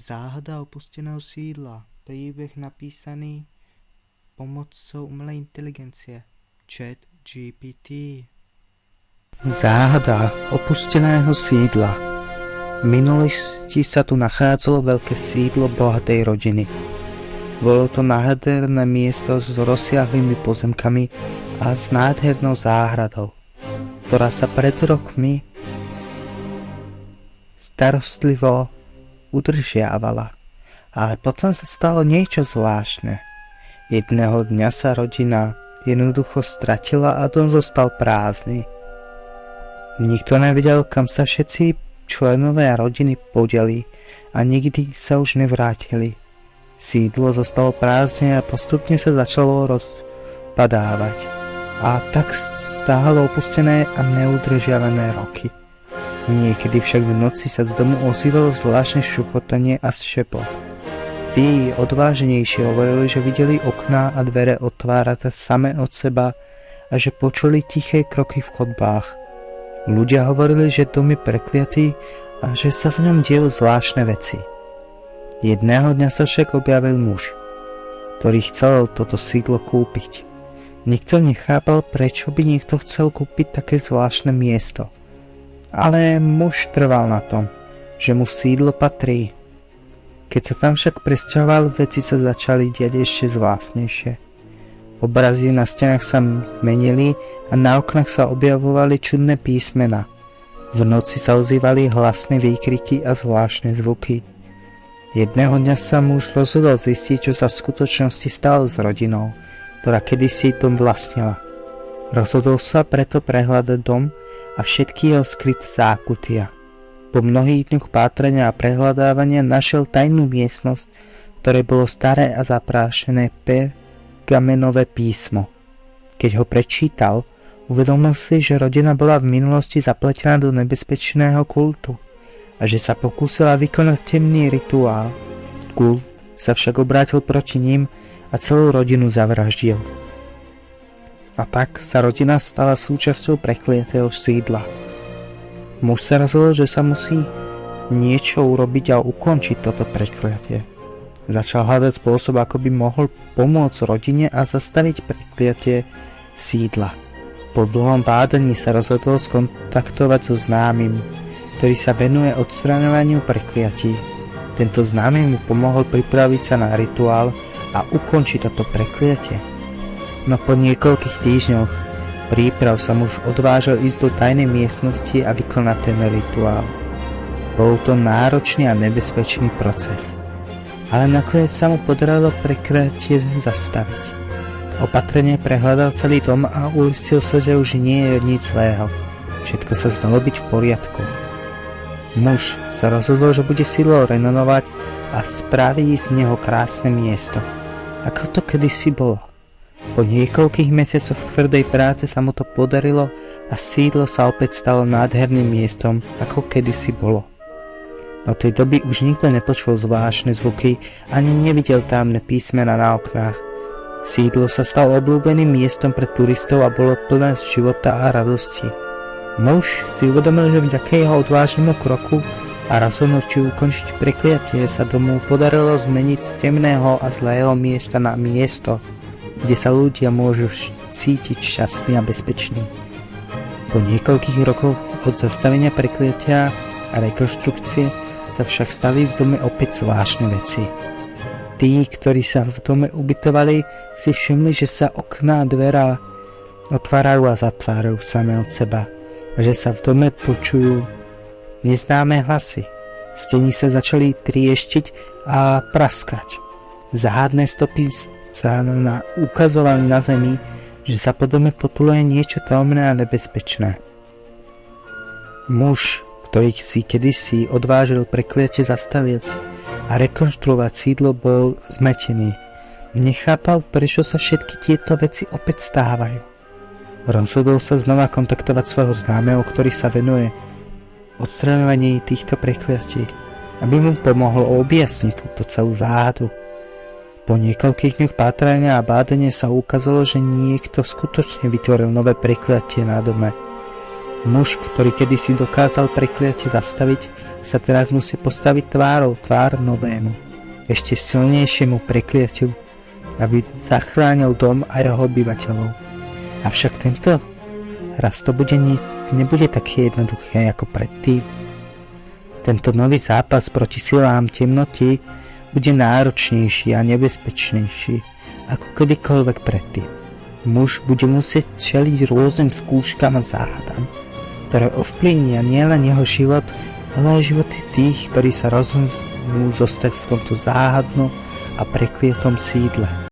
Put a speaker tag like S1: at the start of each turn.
S1: Záhada opusteného sídla. Príbeh napísaný pomocou umelej inteligencie. Chat GPT. Záhada opusteného sídla. V minulosti sa tu nachádzalo veľké sídlo bohatej rodiny. Bolo to nádherné miesto s rozsiahlými pozemkami a s nádhernou záhradou, ktorá sa pred rokmi starostlivo udržiavala. Ale potom sa stalo niečo zvláštne. Jedného dňa sa rodina jednoducho stratila a dom zostal prázdny. Nikto nevedel, kam sa všetci členovia rodiny podeli a nikdy sa už nevrátili. Sídlo zostalo prázdne a postupne sa začalo rozpadávať. A tak stálo opustené a neudržiavané roky. Niekedy však v noci sa z domu ozývalo zvláštne šupotanie a šepot. Tí odváženejší hovorili, že videli okná a dvere otvárať same od seba a že počuli tiché kroky v chodbách. Ľudia hovorili, že dom je prekliatý a že sa v ňom dejú zvláštne veci. Jedného dňa sa však objavil muž, ktorý chcel toto sídlo kúpiť. Nikto nechápal, prečo by niekto chcel kúpiť také zvláštne miesto. Ale muž trval na tom, že mu sídlo patrí. Keď sa tam však presťahoval, veci sa začali diať ešte zvláštnejšie. Obrazy na stenách sa zmenili a na oknách sa objavovali čudné písmena. V noci sa ozývali hlasné výkriky a zvláštne zvuky. Jedného dňa sa muž rozhodol zistiť, čo sa v skutočnosti stalo s rodinou, ktorá kedysi dom vlastnila. Rozhodol sa preto prehľadať dom a všetky jeho skryté zákutia. Po mnohých dňoch pátrania a prehľadávania našiel tajnú miestnosť, ktoré bolo staré a zaprášené pergamenové písmo. Keď ho prečítal, uvedomil si, že rodina bola v minulosti zapletená do nebezpečného kultu – a že sa pokúsila vykonať temný rituál. Kult sa však obrátil proti ním a celú rodinu zavraždil. A tak sa rodina stala súčasťou prekliatého sídla. Muž sa rozhodol, že sa musí niečo urobiť a ukončiť toto prekliatie. Začal hľadať spôsob, ako by mohol pomôcť rodine a zastaviť prekliatie sídla. Po dlhom bádaní sa rozhodol skontaktovať so známym, ktorý sa venuje odstraňovaniu prekliatí. Tento známy mu pomohol pripraviť sa na rituál a ukončiť toto prekliatie. No po niekoľkých týždňoch príprav sa muž odvážil ísť do tajnej miestnosti a vykonať ten rituál. Bol to náročný a nebezpečný proces. Ale nakoniec sa mu podarilo prekliatie zastaviť. Opatrne prehľadal celý dom a uistil sa, že už nie je nič zlého. Všetko sa zdalo byť v poriadku. Muž sa rozhodol, že bude sídlo renonovať a spraviť z neho krásne miesto, ako to kedysi bolo. Po niekoľkých mesiacoch tvrdej práce sa mu to podarilo a sídlo sa opäť stalo nádherným miestom, ako kedysi bolo. Od tej doby už nikto nepočul zvláštne zvuky ani nevidel tamné písmena na oknách. Sídlo sa stalo obľúbeným miestom pre turistov a bolo plné z života a radosti. Muž si uvedomil, že vďaka jeho odvážnemu kroku a rozhodnutiu ukončiť prekliatie sa domu podarilo zmeniť z temného a zlého miesta na miesto, kde sa ľudia môžu cítiť šťastní a bezpeční. Po niekoľkých rokoch od zastavenia prekliatia a rekonštrukcie sa však stali v dome opäť zvláštne veci. Tí, ktorí sa v dome ubytovali, si všimli, že sa okná a dvera otvárajú a zatvárajú same od seba že sa v dome počujú neznáme hlasy. Steny sa začali trieštiť a praskať. Záhadné stopy sa na, ukazovali na zemi, že sa po dome potuluje niečo tajomné a nebezpečné. Muž, ktorý si kedysi odvážil prekliate zastaviť a rekonštruovať sídlo, bol zmetený. Nechápal, prečo sa všetky tieto veci opäť stávajú. Rozhodol sa znova kontaktovať svojho známeho, ktorý sa venuje odstraňovaní týchto prekliatí, aby mu pomohol objasniť túto celú záhadu. Po niekoľkých dňoch pátrania a bádania sa ukázalo, že niekto skutočne vytvoril nové prekliatie na dome. Muž, ktorý kedysi dokázal prekliatie zastaviť, sa teraz musí postaviť tvárou tvár novému, ešte silnejšiemu prekliatiu, aby zachránil dom a jeho obyvateľov. Avšak tento raz to bude nie, nebude také jednoduché ako predtým. Tento nový zápas proti silám temnoty bude náročnejší a nebezpečnejší ako kedykoľvek predtým. Muž bude musieť čeliť rôznym skúškam a záhadám, ktoré ovplyvnia nielen jeho život, ale aj životy tých, ktorí sa rozhodnú zostať v tomto záhadnom a prekvietom sídle.